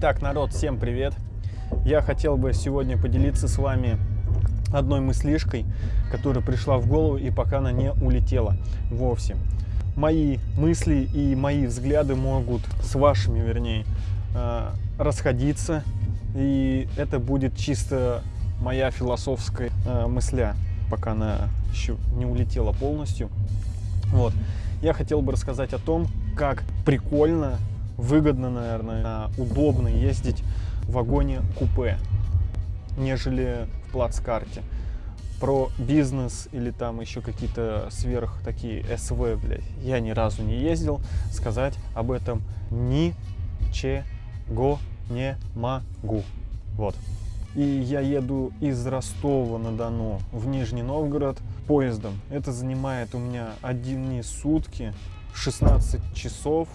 Так, народ, всем привет! Я хотел бы сегодня поделиться с вами одной мыслишкой, которая пришла в голову и пока она не улетела вовсе. Мои мысли и мои взгляды могут с вашими, вернее, э, расходиться, и это будет чисто моя философская э, мысля, пока она еще не улетела полностью. Вот. Я хотел бы рассказать о том, как прикольно выгодно, наверное, удобно ездить в вагоне-купе, нежели в плацкарте. Про бизнес или там еще какие-то сверх такие СВ, блядь, я ни разу не ездил. Сказать об этом ничего не могу. Вот. И я еду из Ростова-на-Дону в Нижний Новгород поездом. Это занимает у меня одни сутки, 16 часов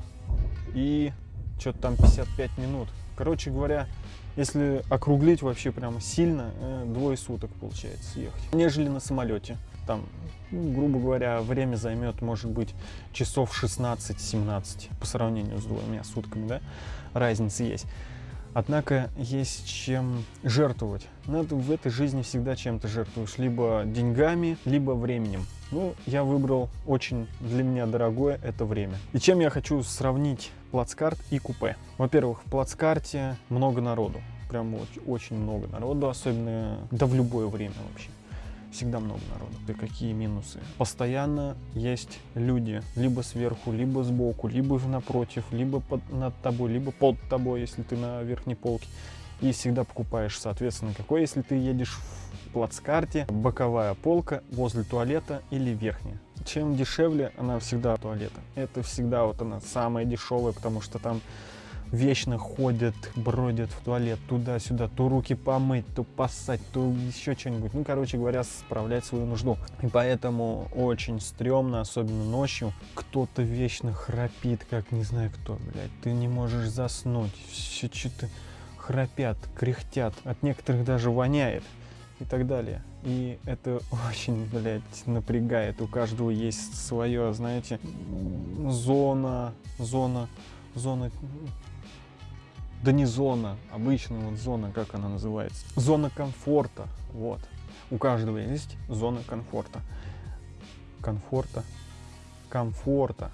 и что-то там 55 минут. Короче говоря, если округлить вообще прямо сильно, э, двое суток получается ехать. Нежели на самолете. Там, ну, грубо говоря, время займет, может быть, часов 16-17 по сравнению с двумя сутками, да, разница есть. Однако есть чем жертвовать. Надо в этой жизни всегда чем-то жертвуешь. Либо деньгами, либо временем. Ну, я выбрал очень для меня дорогое это время. И чем я хочу сравнить плацкарт и купе. Во-первых, в плацкарте много народу. Прям очень, много народу, особенно да в любое время вообще всегда много народу. И какие минусы? Постоянно есть люди, либо сверху, либо сбоку, либо напротив, либо под, над тобой, либо под тобой, если ты на верхней полке. И всегда покупаешь, соответственно, какой, если ты едешь в плацкарте, боковая полка возле туалета или верхняя. Чем дешевле, она всегда туалета. Это всегда вот она самая дешевая, потому что там вечно ходят, бродят в туалет туда-сюда, то руки помыть, то поссать, то еще что-нибудь. Ну, короче говоря, справлять свою нужду. И поэтому очень стрёмно, особенно ночью, кто-то вечно храпит, как не знаю кто, блядь. Ты не можешь заснуть, все что-то храпят, кряхтят, от некоторых даже воняет и так далее. И это очень, блядь, напрягает. У каждого есть свое, знаете, зона, зона, зона да не зона, обычная вот зона, как она называется. Зона комфорта, вот. У каждого есть зона комфорта. Комфорта. Комфорта.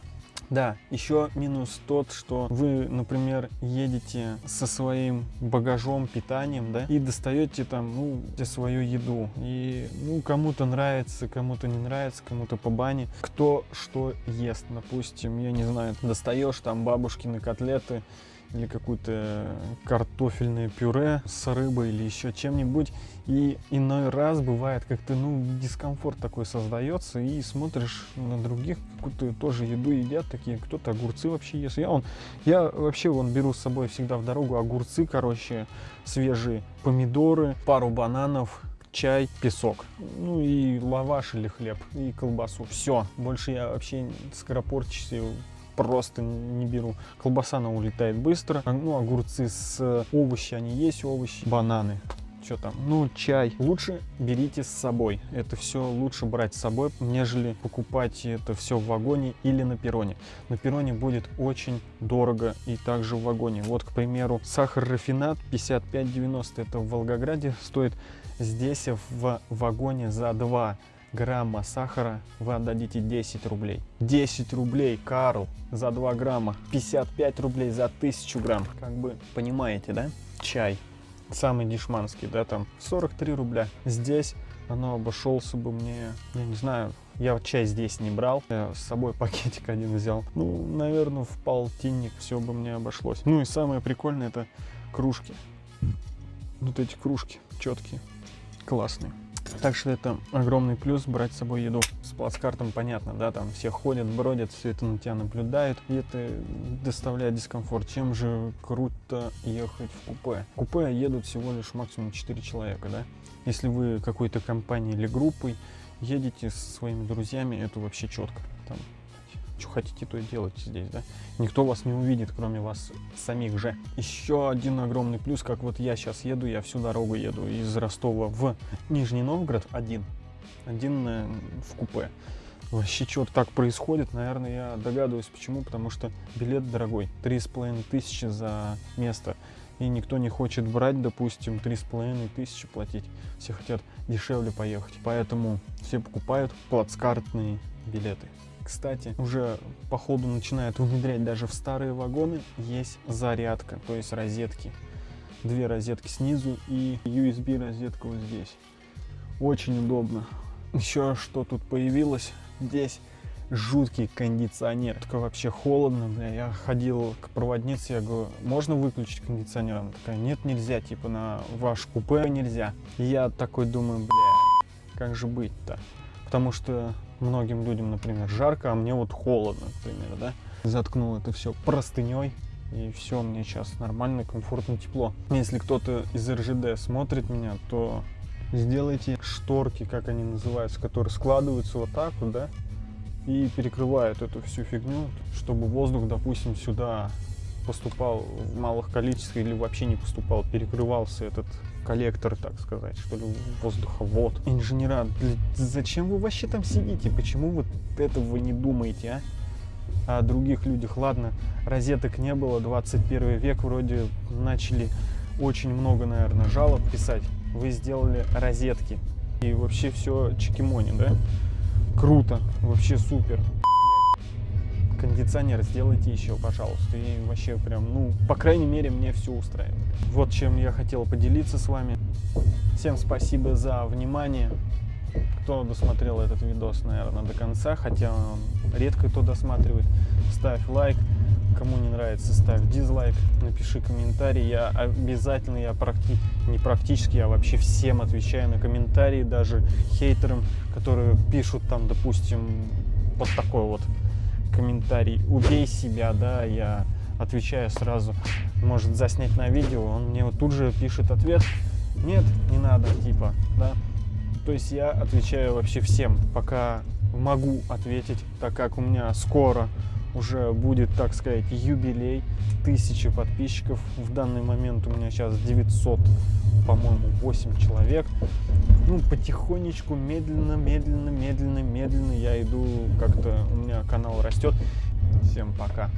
Да, еще минус тот, что вы, например, едете со своим багажом, питанием, да, и достаете там, ну, свою еду. И, ну, кому-то нравится, кому-то не нравится, кому-то по бане. Кто что ест, допустим, я не знаю, достаешь там бабушкины котлеты, или какое-то картофельное пюре с рыбой или еще чем-нибудь. И иной раз бывает как-то, ну, дискомфорт такой создается, и смотришь на других, какую-то тоже еду едят такие, кто-то огурцы вообще ест. Я, он, я вообще вон беру с собой всегда в дорогу огурцы, короче, свежие, помидоры, пару бананов, чай, песок. Ну и лаваш или хлеб, и колбасу. Все, больше я вообще скоропортчусь просто не беру. Колбаса, она улетает быстро. Ну, огурцы с овощи, они есть овощи. Бананы что там, ну, чай. Лучше берите с собой. Это все лучше брать с собой, нежели покупать это все в вагоне или на перроне. На перроне будет очень дорого и также в вагоне. Вот, к примеру, сахар рафинат 55,90. Это в Волгограде стоит здесь в вагоне за 2 грамма сахара вы отдадите 10 рублей. 10 рублей, Карл, за 2 грамма. 55 рублей за 1000 грамм. Как бы понимаете, да? Чай. Самый дешманский, да, там 43 рубля. Здесь оно обошелся бы мне, я не знаю, я чай здесь не брал, я с собой пакетик один взял. Ну, наверное, в полтинник все бы мне обошлось. Ну и самое прикольное это кружки. Вот эти кружки четкие, классные. Так что это огромный плюс брать с собой еду. С плацкартом понятно, да, там все ходят, бродят, все это на тебя наблюдают, и это доставляет дискомфорт. Чем же круто ехать в купе? В купе едут всего лишь максимум 4 человека, да. Если вы какой-то компанией или группой едете со своими друзьями, это вообще четко. Там что хотите, то и делайте здесь, да. Никто вас не увидит, кроме вас самих же. Еще один огромный плюс, как вот я сейчас еду, я всю дорогу еду из Ростова в Нижний Новгород один. Один э, в купе. Вообще что-то так происходит, наверное, я догадываюсь почему, потому что билет дорогой, три с половиной тысячи за место. и никто не хочет брать, допустим, три с половиной тысячи платить. Все хотят дешевле поехать. Поэтому все покупают плацкартные билеты. Кстати, уже по ходу начинают внедрять даже в старые вагоны есть зарядка, то есть розетки. Две розетки снизу и USB розетка вот здесь. Очень удобно. Еще что тут появилось? Здесь жуткий кондиционер. Только вообще холодно, бля. Я ходил к проводнице, я говорю, можно выключить кондиционер? Она такая, нет, нельзя, типа на ваш купе нельзя. И я такой думаю, бля, как же быть-то? Потому что многим людям, например, жарко, а мне вот холодно, например, да? Заткнул это все простыней, и все, мне сейчас нормально, комфортно, тепло. Если кто-то из РЖД смотрит меня, то сделайте шторки, как они называются, которые складываются вот так вот, да, и перекрывают эту всю фигню, чтобы воздух, допустим, сюда поступал в малых количествах или вообще не поступал, перекрывался этот коллектор, так сказать, что ли, воздуховод. Инженера, зачем вы вообще там сидите? Почему вот этого не думаете, а? О других людях, ладно, розеток не было, 21 век, вроде начали очень много, наверное, жалоб писать. Вы сделали розетки, и вообще все чекимони, да? Круто, вообще супер кондиционер сделайте еще, пожалуйста. И вообще прям, ну, по крайней мере, мне все устраивает. Вот чем я хотел поделиться с вами. Всем спасибо за внимание. Кто досмотрел этот видос, наверное, до конца, хотя редко кто досматривает, ставь лайк. Кому не нравится, ставь дизлайк, напиши комментарий. Я обязательно, я практи... не практически, я вообще всем отвечаю на комментарии, даже хейтерам, которые пишут там, допустим, вот такой вот комментарий «убей себя», да, я отвечаю сразу, может заснять на видео, он мне вот тут же пишет ответ «нет, не надо», типа, да. То есть я отвечаю вообще всем, пока могу ответить, так как у меня скоро уже будет, так сказать, юбилей, тысячи подписчиков. В данный момент у меня сейчас 900, по-моему, 8 человек. Ну, потихонечку, медленно, медленно, медленно, медленно я иду, как-то у меня канал растет. Всем пока.